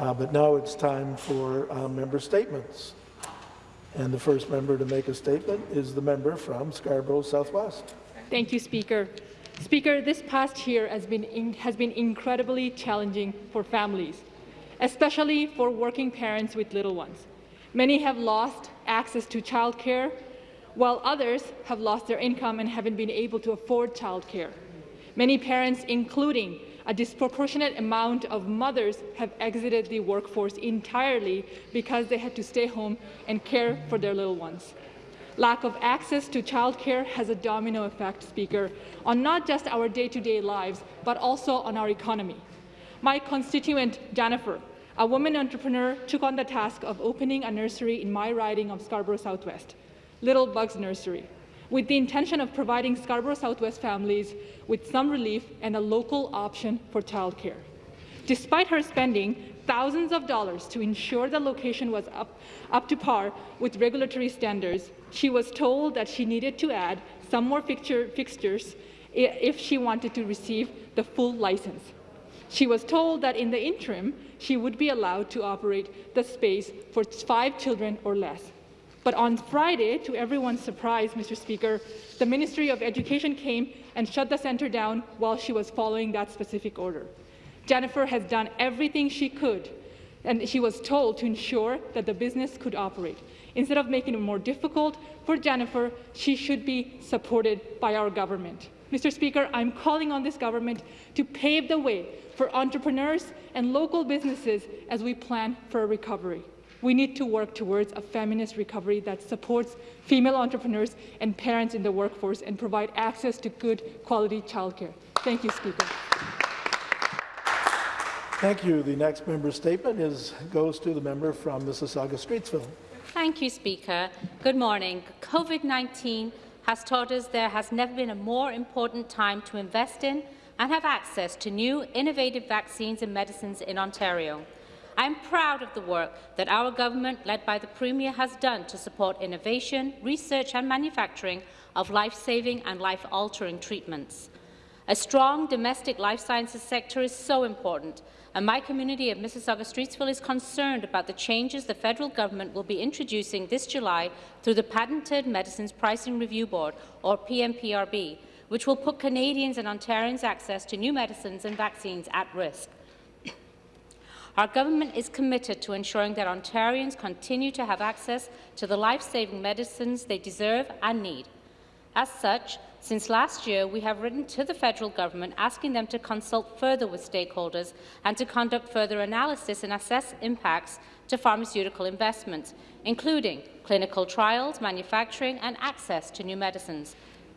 Uh, but now it's time for uh, member statements. And the first member to make a statement is the member from Scarborough Southwest. Thank you, Speaker. Speaker, this past year has been, in, has been incredibly challenging for families, especially for working parents with little ones. Many have lost access to childcare, while others have lost their income and haven't been able to afford childcare. Many parents, including a disproportionate amount of mothers have exited the workforce entirely because they had to stay home and care for their little ones. Lack of access to childcare has a domino effect, Speaker, on not just our day-to-day -day lives, but also on our economy. My constituent, Jennifer, a woman entrepreneur, took on the task of opening a nursery in my riding of Scarborough Southwest, Little Bugs Nursery with the intention of providing Scarborough Southwest families with some relief and a local option for childcare. Despite her spending thousands of dollars to ensure the location was up, up to par with regulatory standards, she was told that she needed to add some more fixture, fixtures if she wanted to receive the full license. She was told that in the interim, she would be allowed to operate the space for five children or less. But on Friday, to everyone's surprise, Mr. Speaker, the Ministry of Education came and shut the centre down while she was following that specific order. Jennifer has done everything she could, and she was told to ensure that the business could operate. Instead of making it more difficult for Jennifer, she should be supported by our government. Mr. Speaker, I'm calling on this government to pave the way for entrepreneurs and local businesses as we plan for a recovery. We need to work towards a feminist recovery that supports female entrepreneurs and parents in the workforce and provide access to good quality childcare. Thank you, Speaker. Thank you. The next member statement is, goes to the member from Mississauga Streetsville. Thank you, Speaker. Good morning. COVID-19 has taught us there has never been a more important time to invest in and have access to new innovative vaccines and medicines in Ontario. I am proud of the work that our government, led by the Premier, has done to support innovation, research and manufacturing of life-saving and life-altering treatments. A strong domestic life sciences sector is so important, and my community of Mississauga Streetsville is concerned about the changes the federal government will be introducing this July through the Patented Medicines Pricing Review Board, or PMPRB, which will put Canadians and Ontarians' access to new medicines and vaccines at risk. Our government is committed to ensuring that Ontarians continue to have access to the life-saving medicines they deserve and need. As such, since last year, we have written to the federal government asking them to consult further with stakeholders and to conduct further analysis and assess impacts to pharmaceutical investments, including clinical trials, manufacturing and access to new medicines.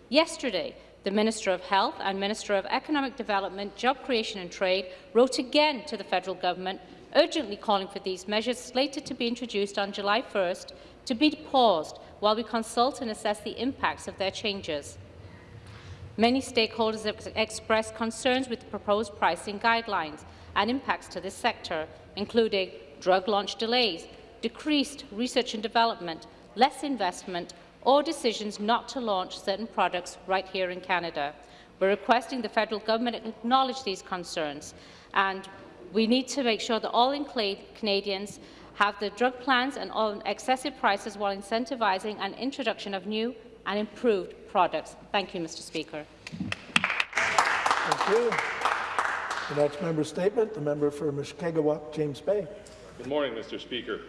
Yesterday, the Minister of Health and Minister of Economic Development, Job Creation and Trade wrote again to the federal government urgently calling for these measures slated to be introduced on July 1st to be paused while we consult and assess the impacts of their changes. Many stakeholders have expressed concerns with the proposed pricing guidelines and impacts to this sector, including drug launch delays, decreased research and development, less investment, or decisions not to launch certain products right here in Canada. We're requesting the federal government acknowledge these concerns, and we need to make sure that all Canadians have the drug plans and all excessive prices while incentivising an introduction of new and improved products. Thank you, Mr. Speaker. Thank you. The next member statement, the member for Mushkegowuk, James Bay. Good morning, Mr. Speaker.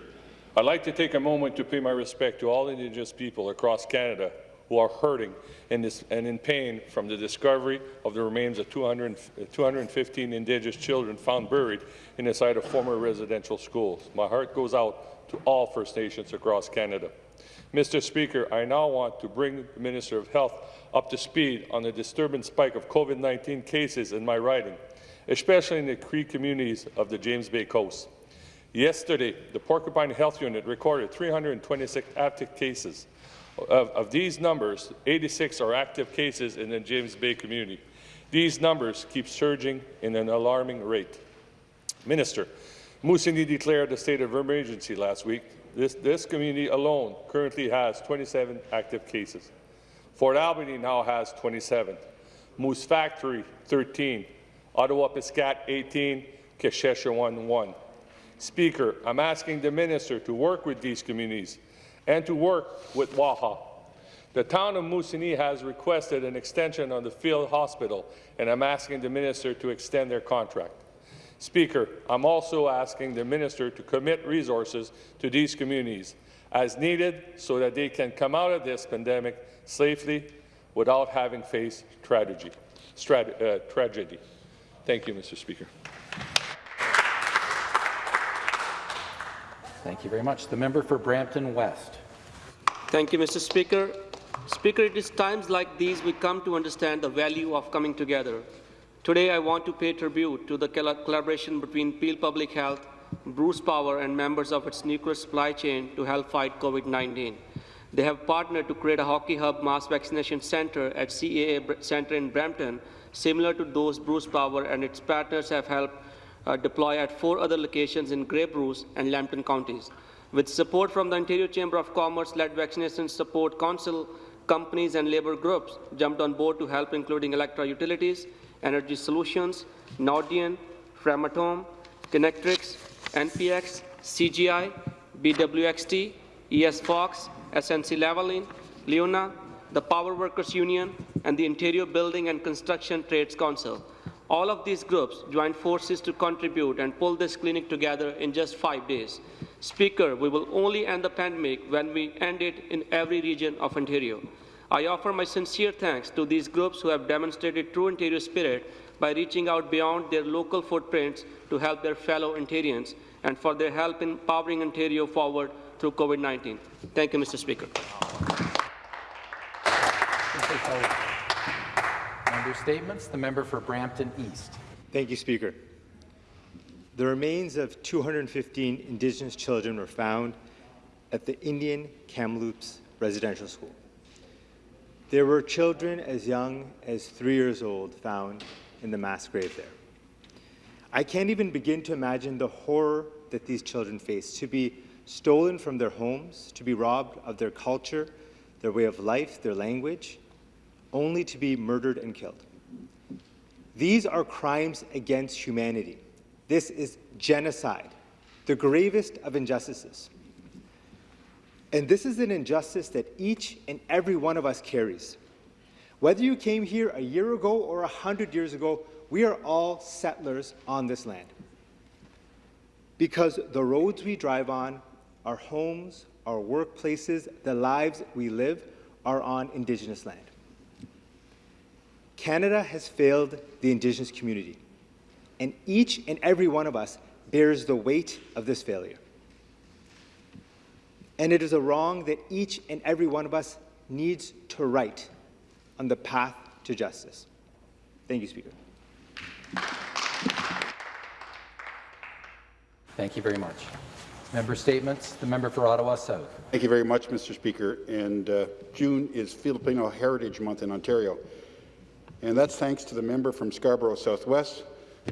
I'd like to take a moment to pay my respect to all Indigenous people across Canada who are hurting and, in pain from the discovery of the remains of 200, 215 Indigenous children found buried in the site of former residential schools. My heart goes out to all First Nations across Canada. Mr. Speaker, I now want to bring the Minister of Health up to speed on the disturbing spike of COVID-19 cases in my riding, especially in the Cree communities of the James Bay Coast. Yesterday, the Porcupine Health Unit recorded 326 active cases. Of, of, these numbers, 86 are active cases in the James Bay community. These numbers keep surging in an alarming rate. Minister, Moose Jaw declared a state of emergency last week. This, this community alone currently has 27 active cases. Fort Albany now has 27. Moose Factory, 13. Attawapiskat, 18. Kashechewan, 1. Speaker, I'm asking the minister to work with these communities and to work with Waha. The town of Moosonee has requested an extension on the field hospital, and I'm asking the minister to extend their contract. Speaker, I'm also asking the minister to commit resources to these communities as needed so that they can come out of this pandemic safely without having faced tragedy. Uh, tragedy. Thank you, Mr. Speaker. Thank you very much. The member for Brampton West. Thank you, Mr. Speaker. Speaker, it is times like these we come to understand the value of coming together. Today, I want to pay tribute to the collaboration between Peel Public Health, Bruce Power, and members of its nuclear supply chain to help fight COVID-19. They have partnered to create a hockey hub mass vaccination center at CAA Center in Brampton, similar to those Bruce Power and its partners have helped uh, deploy at four other locations in Grey Bruce and Lambton counties. With support from the Ontario Chamber of Commerce-led Vaccination Support Council, companies and labour groups jumped on board to help, including Alectra Utilities, Energy Solutions, Nordion, Framatome, Kinectrics, NPX, CGI, BWXT, ES Fox, SNC Lavalin, LiUNA, the Power Workers Union, and the Ontario Building and Construction Trades Council. All of these groups joined forces to contribute and pull this clinic together in just five days. Speaker, we will only end the pandemic when we end it in every region of Ontario. I offer my sincere thanks to these groups who have demonstrated true Ontario spirit by reaching out beyond their local footprints to help their fellow Ontarians and for their help in powering Ontario forward through COVID-19. Thank you, Mr. Speaker. Member statements. The member for Brampton East. Thank you, Speaker. The remains of 215 Indigenous children were found at the Indian Kamloops Residential School. There were children as young as three years old found in the mass grave there. I can't even begin to imagine the horror that these children face, to be stolen from their homes, to be robbed of their culture, their way of life, their language, only to be murdered and killed. These are crimes against humanity. This is genocide, the gravest of injustices. And this is an injustice that each and every one of us carries. Whether you came here a year ago or a hundred years ago, we are all settlers on this land. Because the roads we drive on, our homes, our workplaces, the lives we live are on Indigenous land. Canada has failed the Indigenous community, and each and every one of us bears the weight of this failure. And it is a wrong that each and every one of us needs to right on the path to justice. Thank you, Speaker. Thank you very much. Member statements. The member for Ottawa South. Thank you very much, Mr. Speaker. And uh, June is Filipino Heritage Month in Ontario. And that's thanks to the member from Scarborough Southwest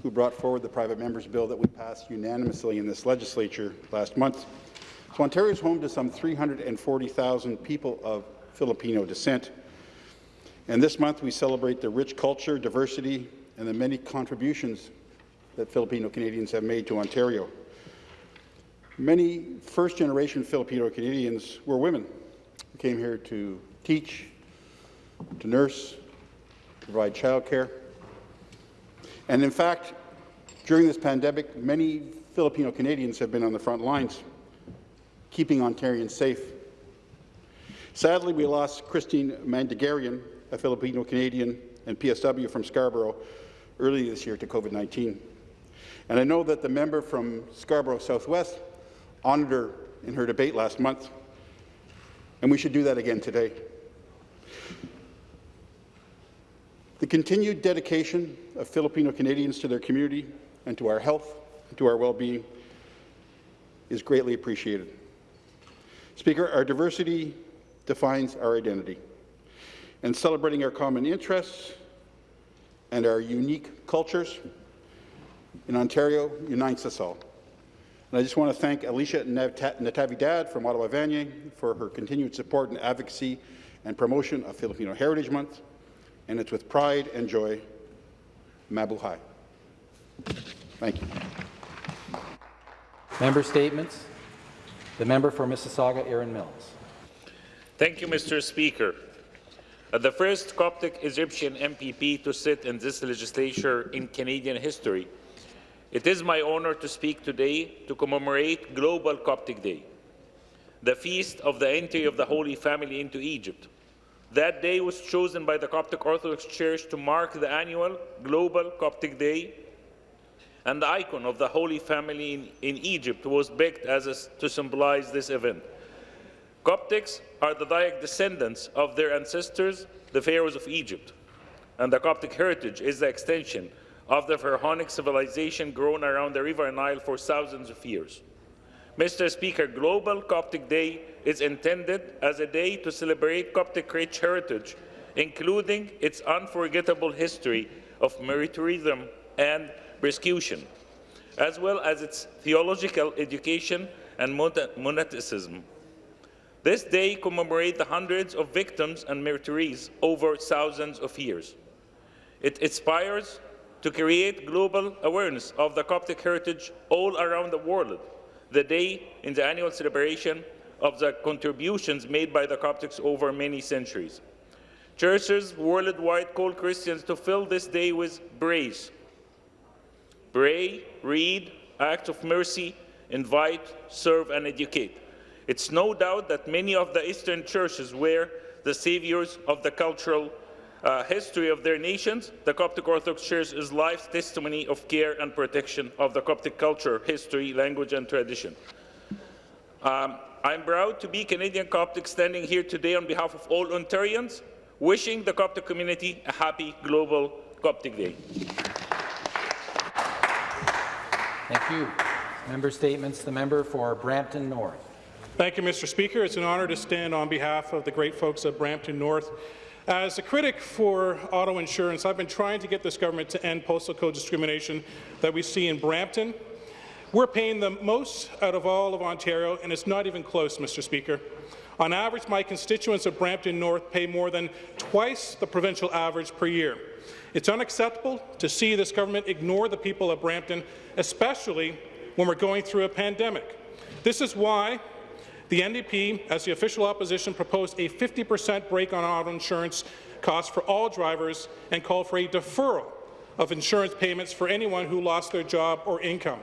who brought forward the private member's bill that we passed unanimously in this legislature last month. So Ontario is home to some 340,000 people of Filipino descent. And this month we celebrate the rich culture, diversity, and the many contributions that Filipino Canadians have made to Ontario. Many first-generation Filipino Canadians were women who came here to teach, to nurse, provide childcare. And in fact, during this pandemic, many Filipino Canadians have been on the front lines, keeping Ontarians safe. Sadly, we lost Christine Mandegarian, a Filipino Canadian and PSW from Scarborough, early this year to COVID-19. And I know that the member from Scarborough Southwest honored her in her debate last month, and we should do that again today. The continued dedication of Filipino Canadians to their community and to our health and to our well-being is greatly appreciated. Speaker, our diversity defines our identity, and celebrating our common interests and our unique cultures in Ontario unites us all. And I just want to thank Alicia Natividad from Ottawa Vanier for her continued support and advocacy and promotion of Filipino Heritage Month. And it's with pride and joy, Mabuhay. Thank you. Member statements. The member for Mississauga, Erin Mills. Thank you, Mr. Speaker. As the first Coptic Egyptian MPP to sit in this legislature in Canadian history, it is my honour to speak today to commemorate Global Coptic Day, the feast of the entry of the Holy Family into Egypt. That day was chosen by the Coptic Orthodox Church to mark the annual Global Coptic Day, and the icon of the Holy Family in, in Egypt was baked as a, to symbolize this event. Coptics are the direct descendants of their ancestors, the pharaohs of Egypt, and the Coptic heritage is the extension of the Pharaonic civilization grown around the River Nile for thousands of years. Mr. Speaker, Global Coptic Day is intended as a day to celebrate Coptic rich heritage, including its unforgettable history of militarism and persecution, as well as its theological education and monasticism. This day commemorates the hundreds of victims and martyrs over thousands of years. It inspires to create global awareness of the Coptic heritage all around the world. The day in the annual celebration of the contributions made by the Coptics over many centuries. Churches worldwide call Christians to fill this day with praise. Pray, read, act of mercy, invite, serve, and educate. It's no doubt that many of the Eastern churches were the saviors of the cultural uh, history of their nations. The Coptic Orthodox Church is life's testimony of care and protection of the Coptic culture, history, language, and tradition. Um, I'm proud to be Canadian Coptic standing here today on behalf of all Ontarians, wishing the Coptic community a happy Global Coptic Day. Thank you. Member statements. The member for Brampton North. Thank you, Mr. Speaker. It's an honour to stand on behalf of the great folks of Brampton North. As a critic for auto insurance, I've been trying to get this government to end postal code discrimination that we see in Brampton. We're paying the most out of all of Ontario, and it's not even close, Mr. Speaker. On average, my constituents of Brampton North pay more than twice the provincial average per year. It's unacceptable to see this government ignore the people of Brampton, especially when we're going through a pandemic. This is why the NDP, as the official opposition, proposed a 50% break on auto insurance costs for all drivers and called for a deferral of insurance payments for anyone who lost their job or income.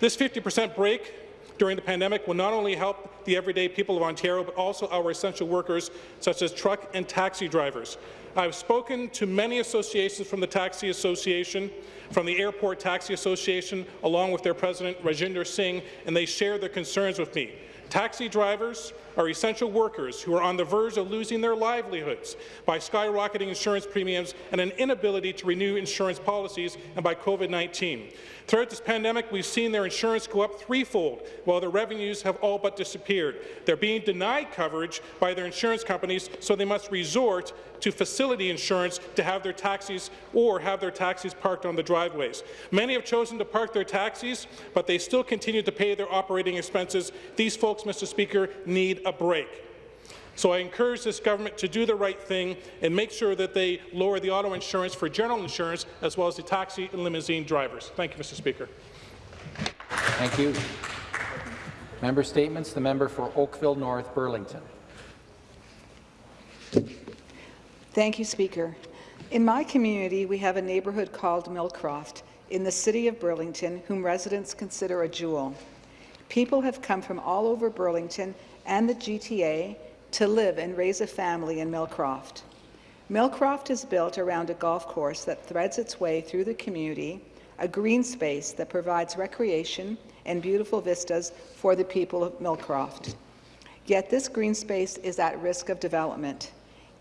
This 50% break during the pandemic will not only help the everyday people of Ontario, but also our essential workers, such as truck and taxi drivers. I've spoken to many associations from the Taxi Association, from the Airport Taxi Association, along with their president, Rajinder Singh, and they share their concerns with me. Taxi drivers are essential workers who are on the verge of losing their livelihoods by skyrocketing insurance premiums and an inability to renew insurance policies and by COVID-19. Throughout this pandemic, we've seen their insurance go up threefold, while their revenues have all but disappeared. They're being denied coverage by their insurance companies, so they must resort to facility insurance to have their taxis or have their taxis parked on the driveways. Many have chosen to park their taxis, but they still continue to pay their operating expenses. These folks, Mr. Speaker, need a break. So I encourage this government to do the right thing and make sure that they lower the auto insurance for general insurance as well as the taxi and limousine drivers. Thank you, Mr. Speaker. Thank you. Member statements. The member for Oakville North Burlington. Thank you, Speaker. In my community, we have a neighbourhood called Millcroft in the city of Burlington, whom residents consider a jewel. People have come from all over Burlington and the GTA to live and raise a family in Millcroft. Millcroft is built around a golf course that threads its way through the community, a green space that provides recreation and beautiful vistas for the people of Millcroft. Yet this green space is at risk of development.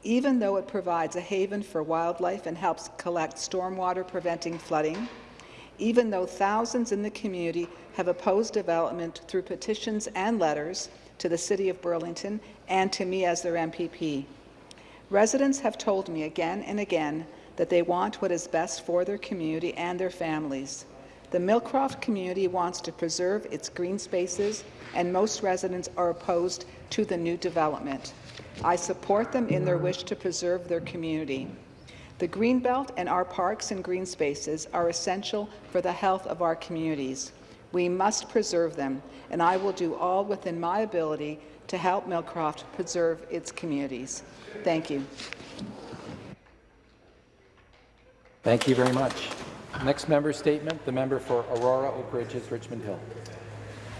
Even though it provides a haven for wildlife and helps collect stormwater preventing flooding, even though thousands in the community have opposed development through petitions and letters to the City of Burlington and to me as their MPP. Residents have told me again and again that they want what is best for their community and their families. The Millcroft community wants to preserve its green spaces, and most residents are opposed to the new development. I support them in their wish to preserve their community. The Greenbelt and our parks and green spaces are essential for the health of our communities. We must preserve them, and I will do all within my ability to help Millcroft preserve its communities. Thank you. Thank you very much. Next member statement, the member for Aurora, Oak Ridges, Richmond Hill.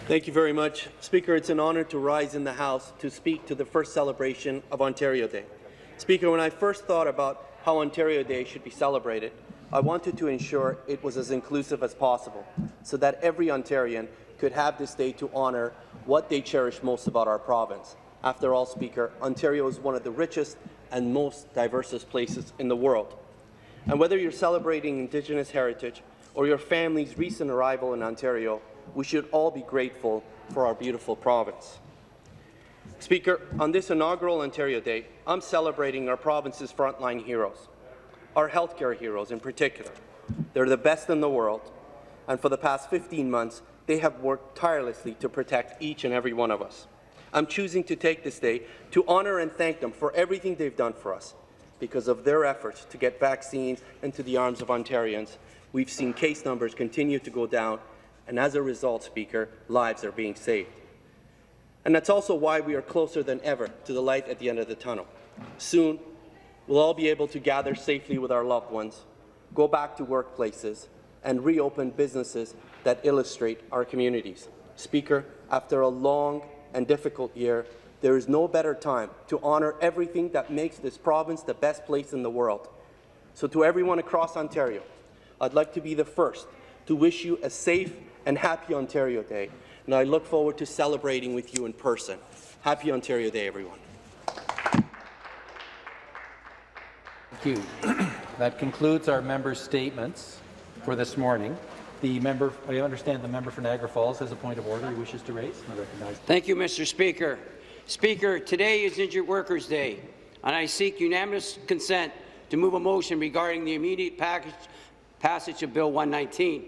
Thank you very much. Speaker, it's an honour to rise in the House to speak to the first celebration of Ontario Day. Speaker, when I first thought about how Ontario Day should be celebrated, I wanted to ensure it was as inclusive as possible, so that every Ontarian could have this day to honour what they cherish most about our province. After all, Speaker, Ontario is one of the richest and most diverse places in the world. And whether you're celebrating Indigenous heritage or your family's recent arrival in Ontario, we should all be grateful for our beautiful province. Speaker, on this inaugural Ontario Day, I'm celebrating our province's frontline heroes, our healthcare heroes in particular. They're the best in the world, and for the past 15 months, they have worked tirelessly to protect each and every one of us. I'm choosing to take this day to honour and thank them for everything they've done for us. Because of their efforts to get vaccines into the arms of Ontarians, we've seen case numbers continue to go down, and as a result, Speaker, lives are being saved. And that's also why we are closer than ever to the light at the end of the tunnel. Soon, we'll all be able to gather safely with our loved ones, go back to workplaces, and reopen businesses that illustrate our communities. Speaker, after a long and difficult year, there is no better time to honour everything that makes this province the best place in the world. So to everyone across Ontario, I'd like to be the first to wish you a safe and happy Ontario Day, and I look forward to celebrating with you in person. Happy Ontario Day, everyone. You. that concludes our members' statements for this morning. The member, I understand the member for Niagara Falls has a point of order he wishes to raise. Thank you, Mr. Speaker. Speaker, today is Injured Workers' Day, and I seek unanimous consent to move a motion regarding the immediate package, passage of Bill 119,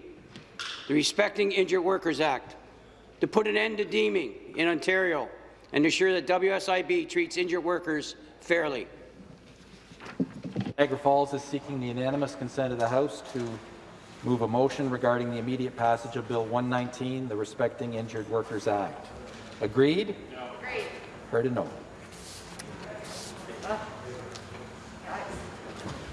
the Respecting Injured Workers Act, to put an end to deeming in Ontario and ensure that WSIB treats injured workers fairly. Niagara Falls is seeking the unanimous consent of the House to move a motion regarding the immediate passage of Bill 119, the Respecting Injured Workers Act. Agreed? No. Agreed. Heard a no.